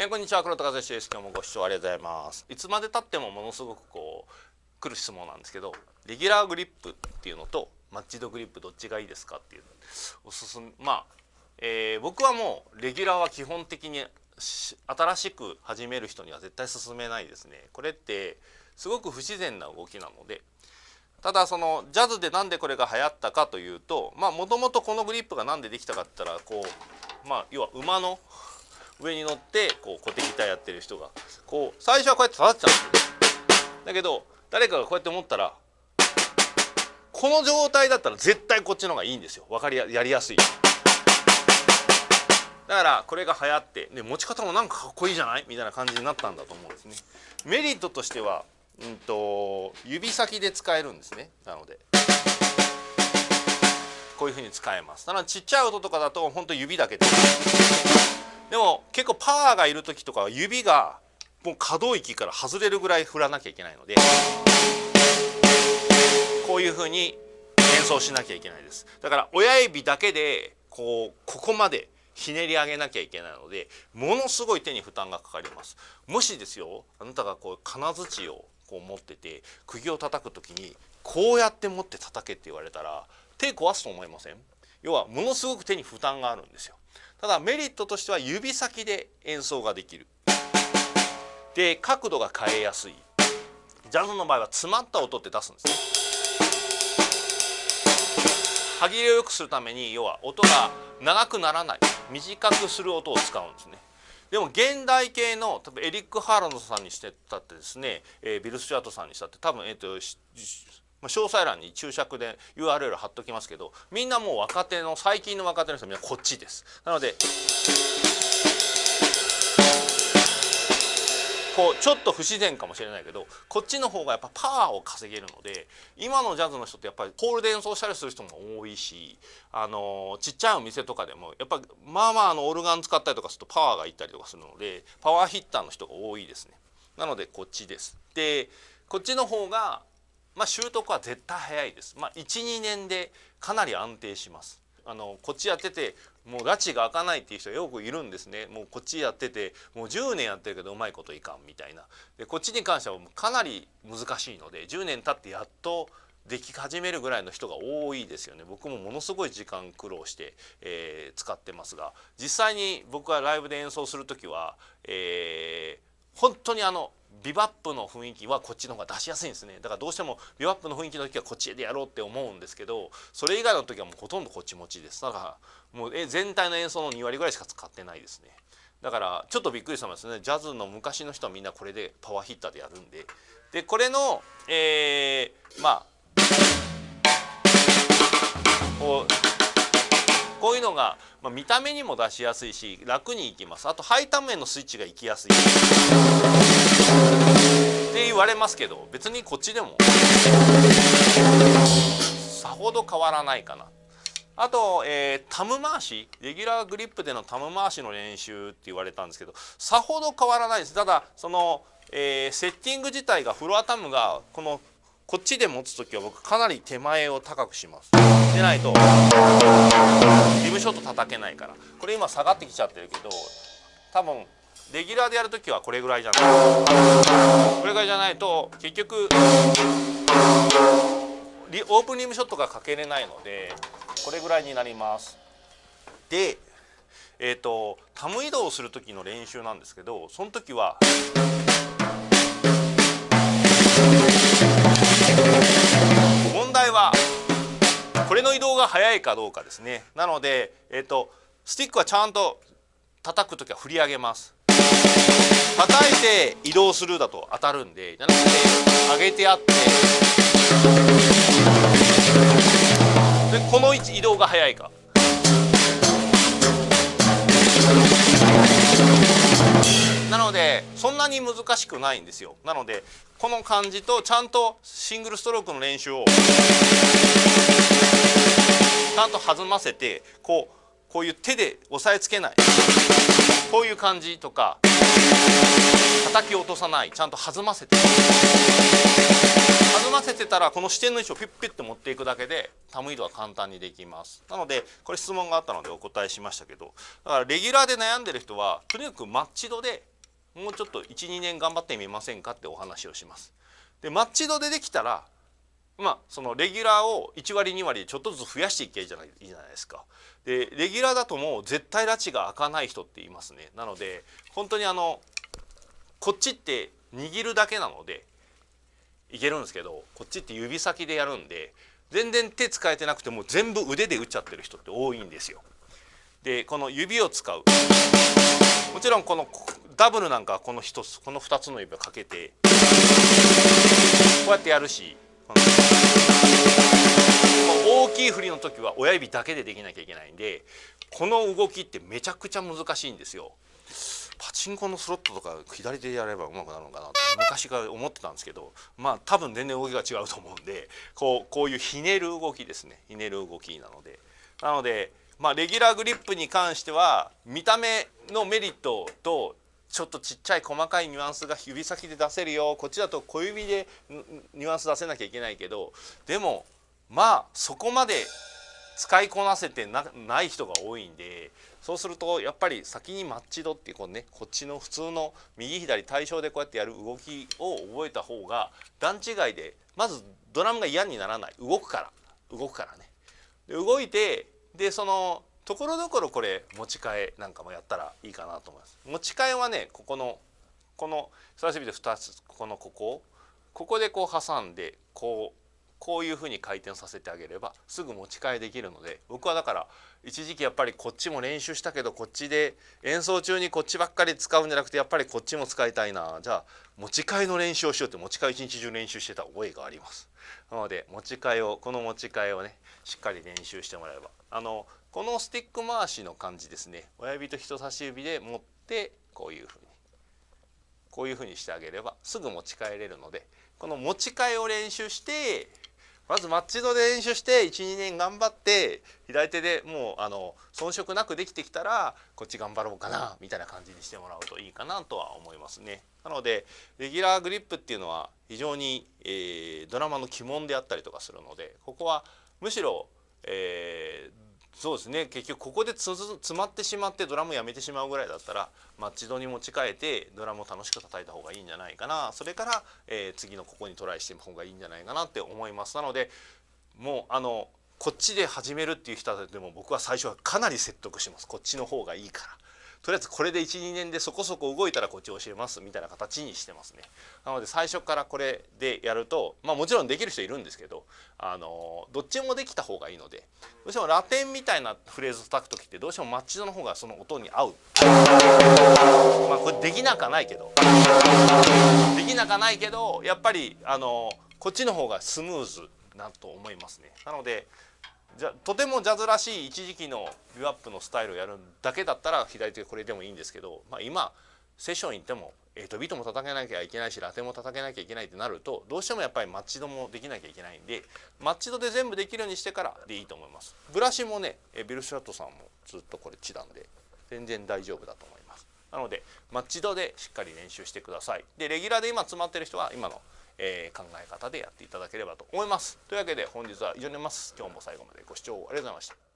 えー、こんにちは。黒田和志です。今日もご視聴ありがとうございます。いつまで経ってもものすごくこう来る質問なんですけどレギュラーグリップっていうのとマッチドグリップどっちがいいですかっていうおすすめまあ、えー、僕はもうレギュラーは基本的に新しく始める人には絶対勧めないですね。これってすごく不自然な動きなのでただそのジャズでなんでこれが流行ったかというとまあもともとこのグリップが何でできたかって言ったらこうまあ要は馬の上に乗ってこう小手ギターやってる人がこう最初はこうやって叩いてたんですよだけど誰かがこうやって思ったらこの状態だったら絶対こっちの方がいいんですよ。分かりややりやすいだからこれが流行ってで持ち方もなんかかっこいいじゃない？みたいな感じになったんだと思うんですね。メリットとしては、うんと、指先で使えるんですね。なので。こういうふうに使えます。ただちっちゃい音とかだと本当指だけで。でも結構パワーがいる時とかは指がもう可動域から外れるぐらい振らなきゃいけないのでこういうふうに演奏しなきゃいけないです。だから親指だけでこうここまでひねり上げなきゃいけないのでものすごい手に負担がかかります。もしですよあなたがこう金槌をこう持ってて釘を叩く時にこうやって持って叩けって言われたら手壊すと思いません？要はものすごく手に負担があるんですよ。ただメリットとしては指先で演奏ができる。で角度が変えやすい。ジャズの場合は詰まった音って出すんですね。歯切れを良くするために要は音が長くならない。短くする音を使うんですね。でも現代系の多分エリック・ハーランドさんにしてたってですね、えー、ビル・スチュアートさんにしたって多分、えーと詳細欄に注釈で URL 貼っときますけどみんなもう若手の最近の若手の人はみんなこっちですなのでこうちょっと不自然かもしれないけどこっちの方がやっぱパワーを稼げるので今のジャズの人ってやっぱりホールで演奏したりする人も多いしあのちっちゃいお店とかでもやっぱまあまああのオルガン使ったりとかするとパワーがいったりとかするのでパワーヒッターの人が多いですね。なのでこっちです。でこっちの方がまあ、習得は絶対早いです。まあ、12年でかなり安定します。あのこっちやっててもう拉致が開かないっていう人よくいるんですねもうこっちやっててもう10年やってるけどうまいこといかんみたいなでこっちに関してはかなり難しいので10年経ってやっとでき始めるぐらいの人が多いですよね僕もものすごい時間苦労して、えー、使ってますが実際に僕がライブで演奏する時は、えー、本当にあのビバップの雰囲気はこっちの方が出しやすいんですね。だからどうしてもビバップの雰囲気の時はこっちでやろうって思うんですけどそれ以外の時はもうほとんどこっち持ちです。だからもうえ全体の演奏の2割ぐらいしか使ってないですね。だからちょっとびっくりしたんですねジャズの昔の人はみんなこれでパワーヒッターでやるんで。でこれのえー、まあこうこういうのが、まあ、見た目にも出しやすいし楽にいきます。あとハイタ面のスイッチがいきやすい。って言われますけど別にこっちでも。さほど変わらないかな。あと、えー、タム回し。レギュラーグリップでのタム回しの練習って言われたんですけどさほど変わらないです。ただその、えー、セッティング自体がフロアタムがこのこっちで持つ時は僕かなり手前を高くします。でないとリムショット叩けないから。これ今下がってきちゃってるけど多分レギュラーでやる時はこれぐらいじゃない。これぐらいじゃないと結局オープンリムショットがかけれないのでこれぐらいになります。でえっ、ー、とタム移動する時の練習なんですけどその時はが速いかどうかですね。なので、えーと、スティックはちゃんと叩く時は振り上げます。叩いて移動するだと当たるんでじゃなくて上げてあって。でこの位置移動が速いか。なのでそんなに難しくないんですよ。なのでこの感じとちゃんとシングルストロークの練習を。ちゃんと弾ませてこうこういう手で押さえつけない。こういう感じとか叩き落とさない。ちゃんと弾ませて。弾ませてたらこの支点の位置をピュッピュッて持っていくだけでタム移動は簡単にできます。なのでこれ質問があったのでお答えしましたけどだからレギュラーで悩んでる人はとにかくマッチ度でもうちょっと12年頑張ってみませんかってお話をします。でマッチ度でできたらまあそのレギュラーを1割2割ちょっとずつ増やしていけじゃないいいじゃないですかでレギュラーだともう絶対拉致が開かない人っていますねなので本当にあのこっちって握るだけなのでいけるんですけどこっちって指先でやるんで全然手使えてなくても全部腕で打っちゃってる人って多いんですよ。でこの指を使うもちろんこのダブルなんかこの1つこの2つの指をかけてこうやってやるし大きい振りの時は親指だけでできなきゃいけないんでこの動きってめちゃくちゃ難しいんですよ。パチンコのスロットとか左手でやればうまくなるのかなって昔から思ってたんですけどまあ多分全然動きが違うと思うんでこうこういうひねる動きですねひねる動きなのでなのでまあレギュラーグリップに関しては見た目のメリットとちょっとちっちゃい細かいニュアンスが指先で出せるよこっちだと小指でニュアンス出せなきゃいけないけどでもまあそこまで使いこなせてない人が多いんでそうするとやっぱり先にマッチ度っていうこうねこっちの普通の右左対称でこうやってやる動きを覚えた方が段違いでまずドラムが嫌にならない動くから動くからね。で動いてでそのところどころこれ持ち替えなんかもやったらいいかなと思います。持ち替えはねここのこの人差し指で2つここのここここでこう挟んでこうこういうふうに回転させてあげればすぐ持ち替えできるので僕はだから一時期やっぱりこっちも練習したけどこっちで演奏中にこっちばっかり使うんじゃなくてやっぱりこっちも使いたいな。じゃあ持ち替えの練習をしようって持ち替え一日中練習してた覚えがあります。なので持ち替えをこの持ち替えをねしっかり練習してもらえば。あのこのスティック回しの感じですね親指と人差し指で持ってこういうふうにこういうふうにしてあげればすぐ持ち替えれるのでこの持ち替えを練習してまずマッチ度で練習して12年頑張って左手でもうあの遜色なくできてきたらこっち頑張ろうかなみたいな感じにしてもらうといいかなとは思いますね。なのでレギュラーグリップっていうのは非常に、えー、ドラマの鬼門であったりとかするのでここはむしろ、えー、そうですね。結局ここで詰まってしまってドラムやめてしまうぐらいだったらマッチ度に持ち替えてドラムを楽しく叩いた方がいいんじゃないかな。それから、えー、次のここにトライしてみた方がいいんじゃないかなって思います。なのでもうあのこっちで始めるっていう人でも僕は最初はかなり説得します。こっちの方がいいから。とりあえずこれで12年でそこそこ動いたらこっち教えますみたいな形にしてますね。なので最初からこれでやるとまあもちろんできる人いるんですけどあのどっちもできた方がいいのでどうしてもラテンみたいなフレーズを叩く時ってどうしてもマッチ度の方がその音に合う。まあこれできなかないけど。できなかないけどやっぱりあのこっちの方がスムーズなと思いますね。なのでじゃとてもジャズらしい一時期のビューアップのスタイルをやるだけだったら左手これでもいいんですけど、まあ、今セッション行っても8ビートも叩けなきゃいけないしラテンも叩けなきゃいけないってなるとどうしてもやっぱりマッチ度もできなきゃいけないんでマッチ度で全部できるようにしてからでいいと思います。ブラシもねビル・シャットさんもずっとこれチダンで全然大丈夫だと思います。なのでマッチ度でしっかり練習してください。でレギュラーで今詰まってる人は今のえー、考え方でやっていただければと思います。というわけで本日は以上になります。今日も最後までご視聴ありがとうございました。